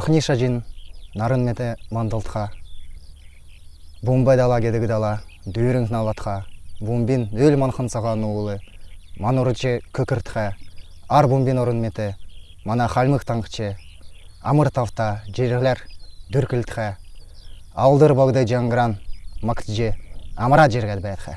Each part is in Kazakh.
Урхниша жин нарын мете мандалтха. Бумбай дала кедігі дала, дүйрің налатха. Бумбин өл манхын саған уылы, көкіртха. Ар бумбин орын мете, мана халмық таңқчы. Амыр тафта жерлер дүркілтха. Алдыр бағдай жаңғыран, мактжы, амыра бәйтха.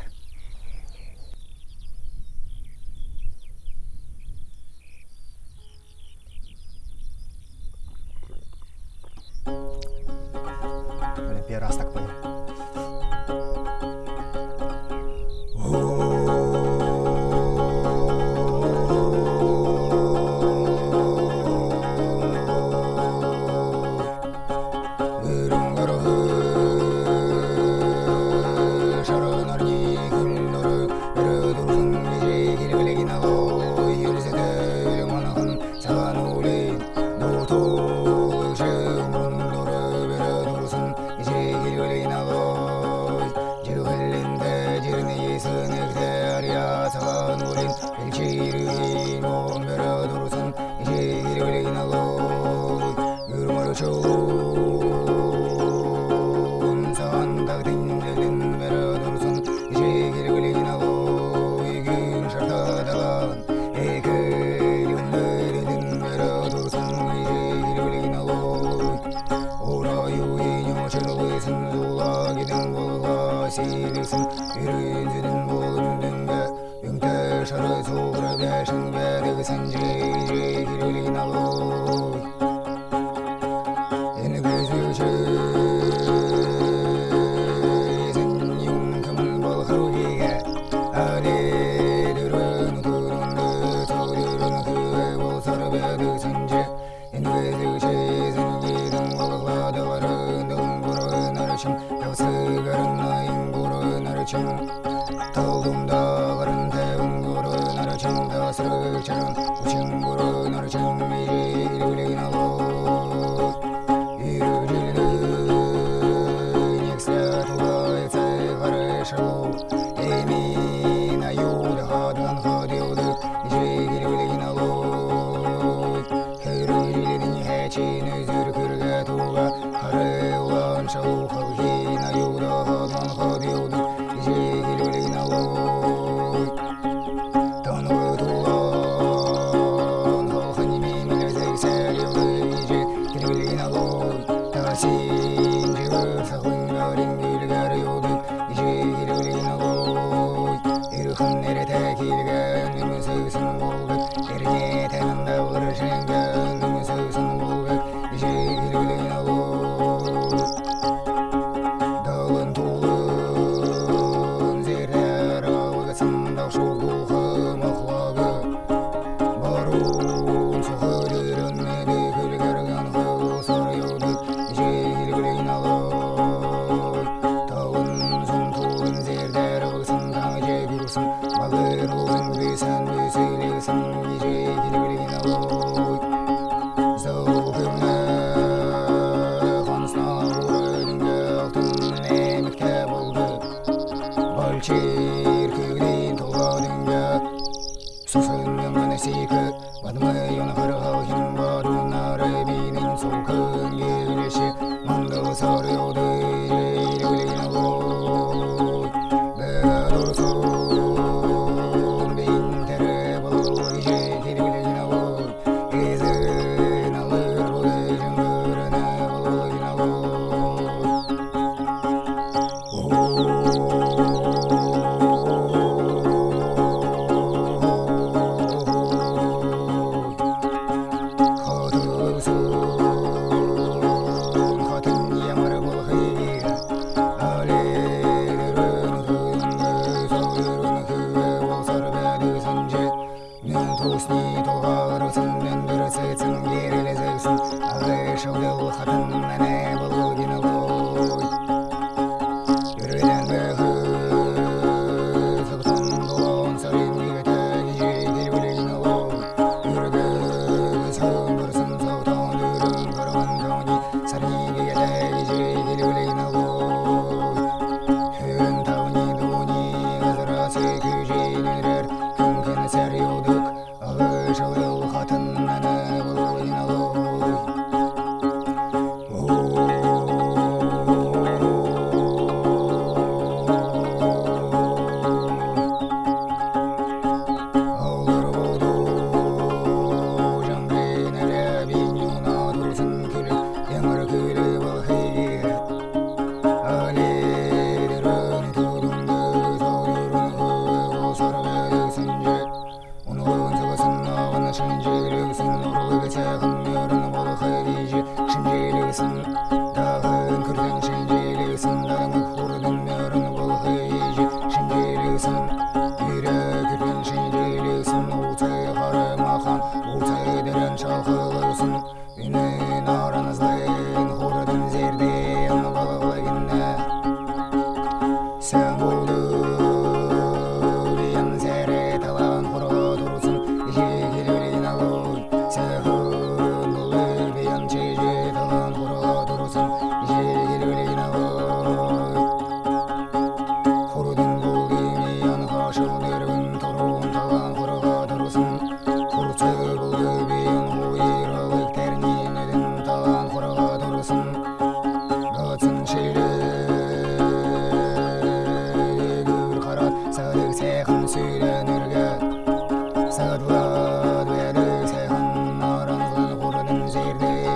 için Yası görünmeyin gurur için.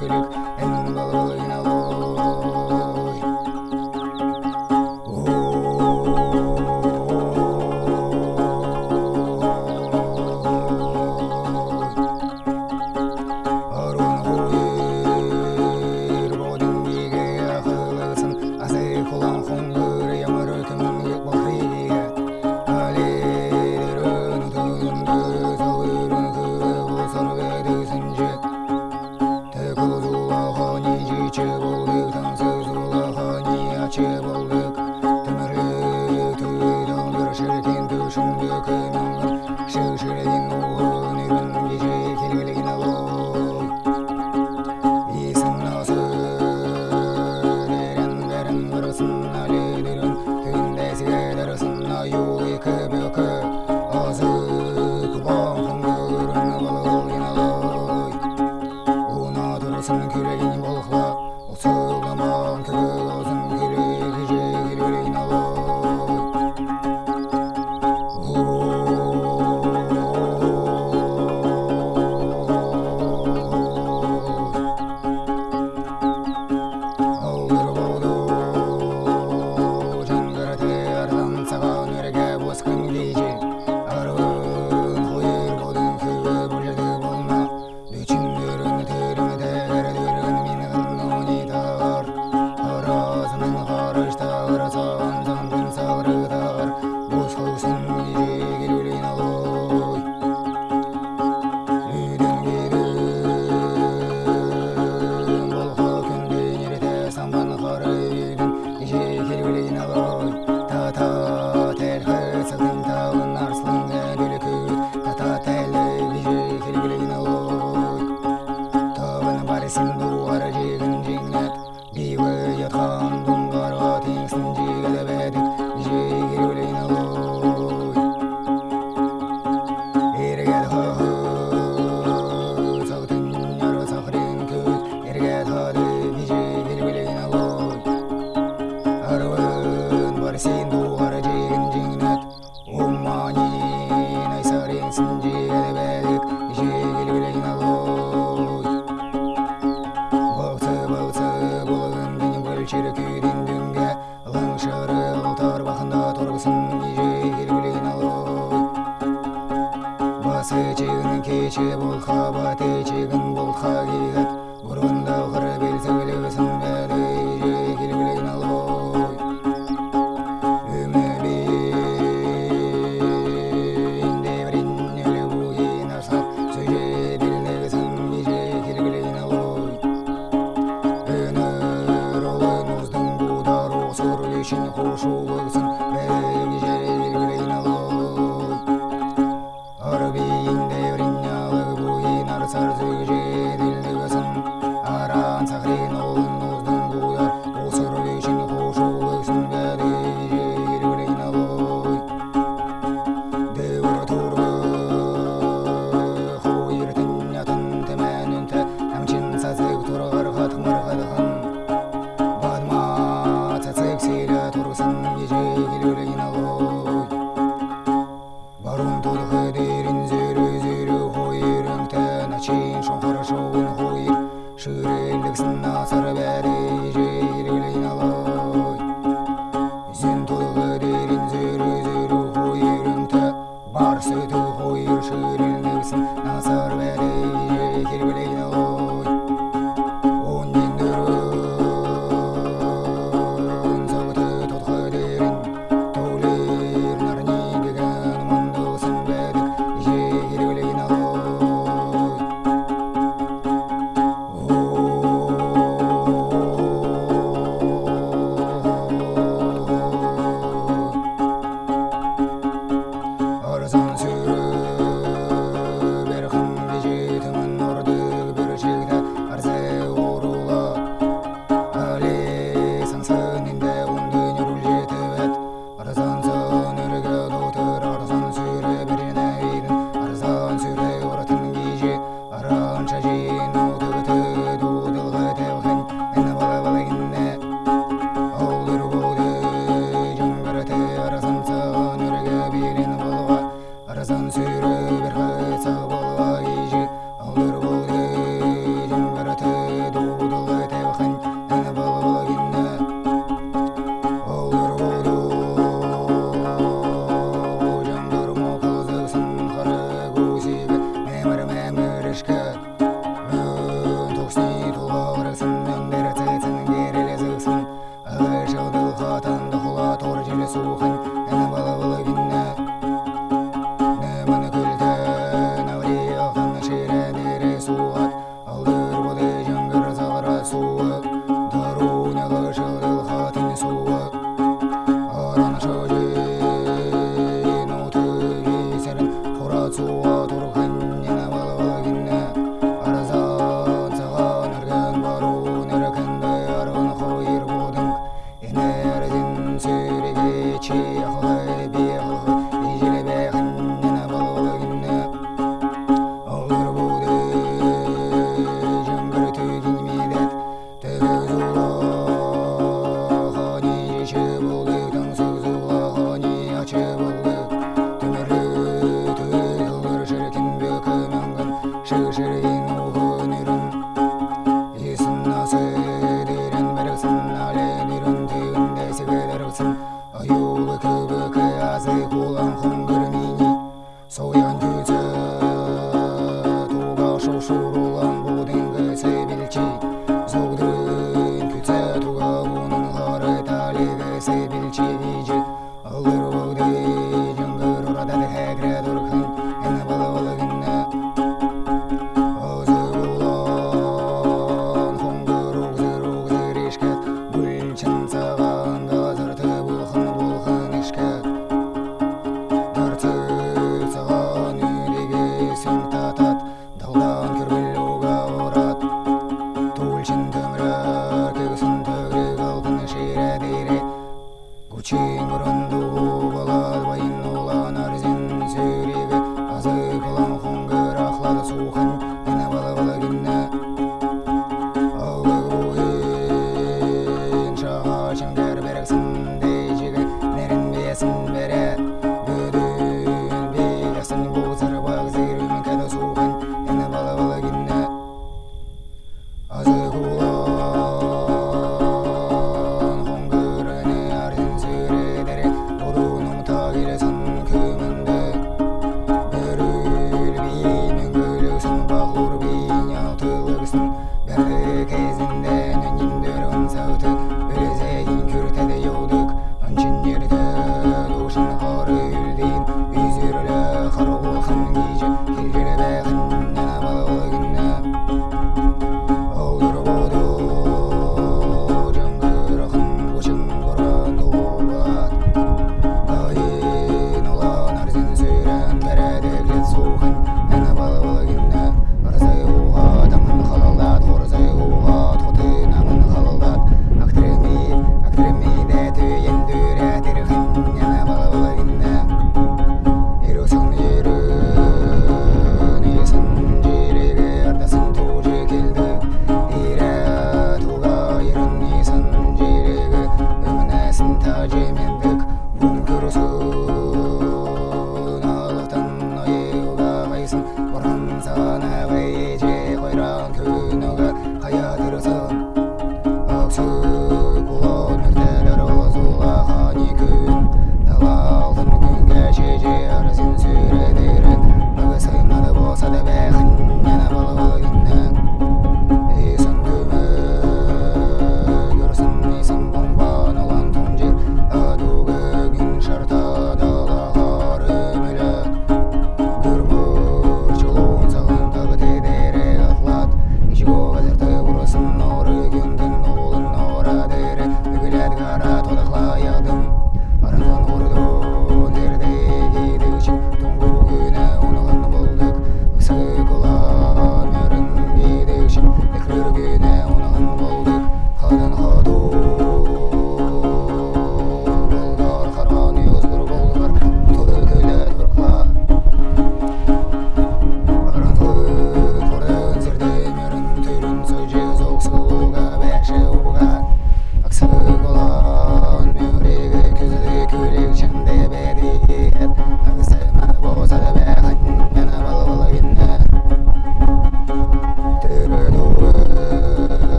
Pırık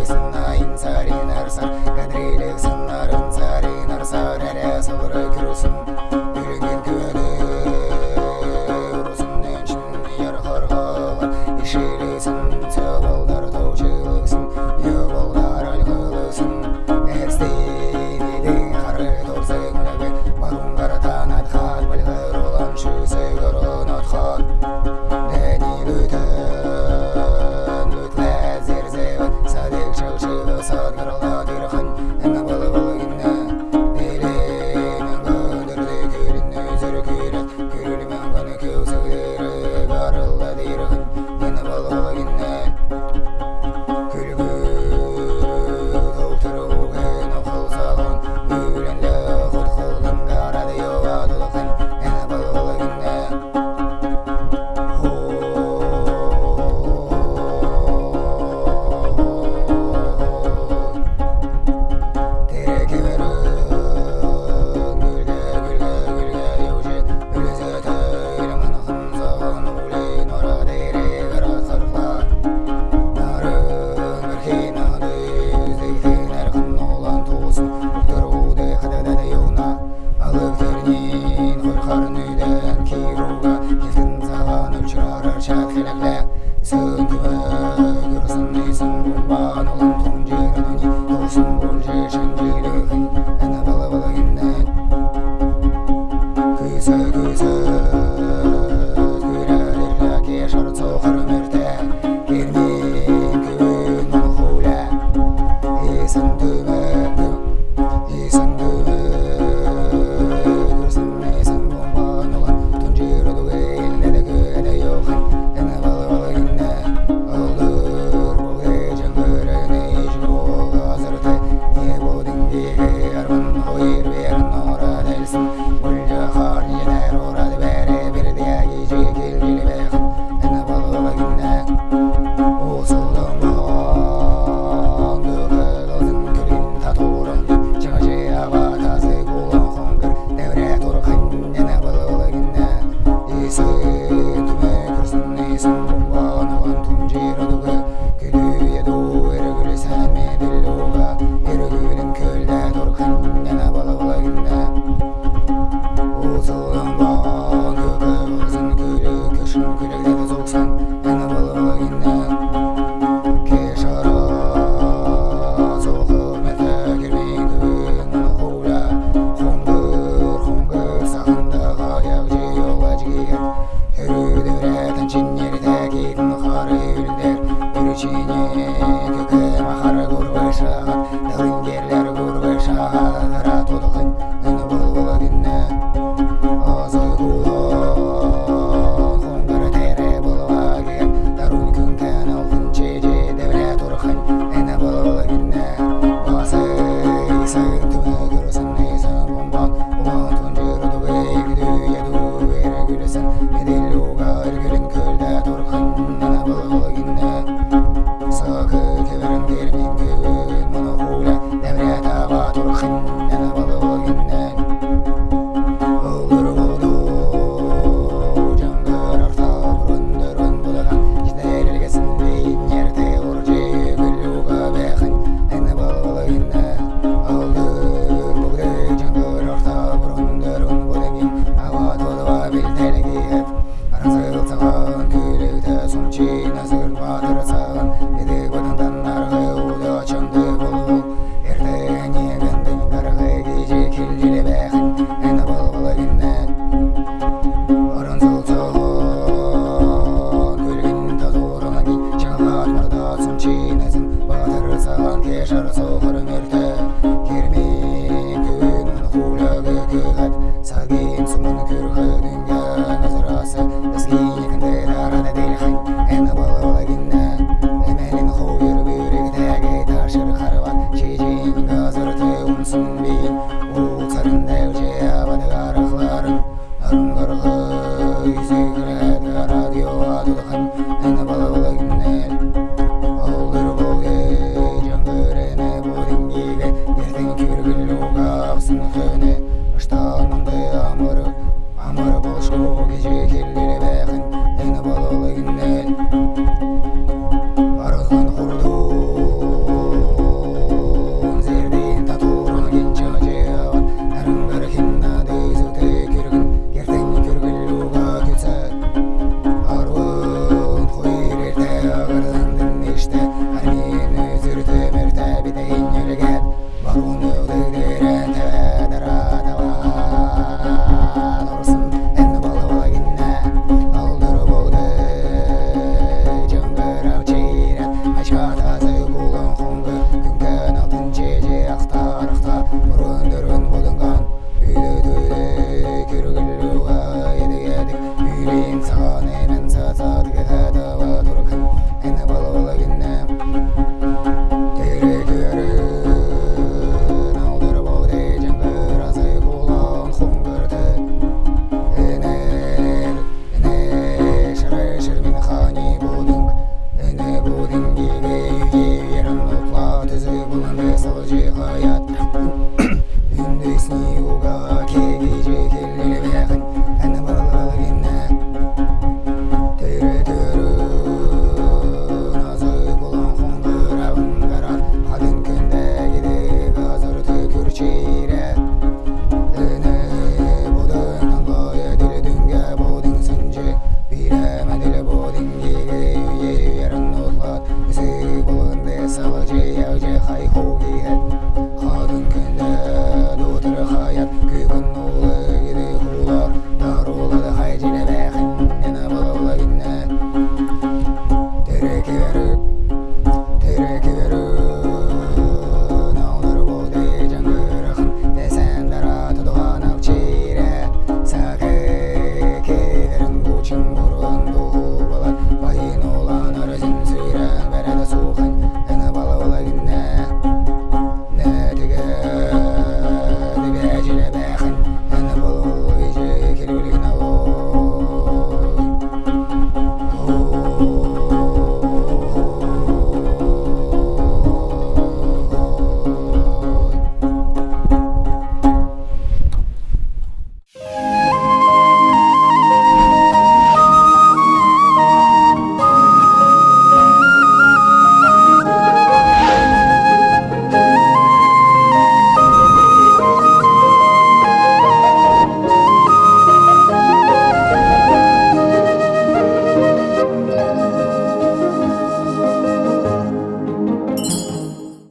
es una insarina.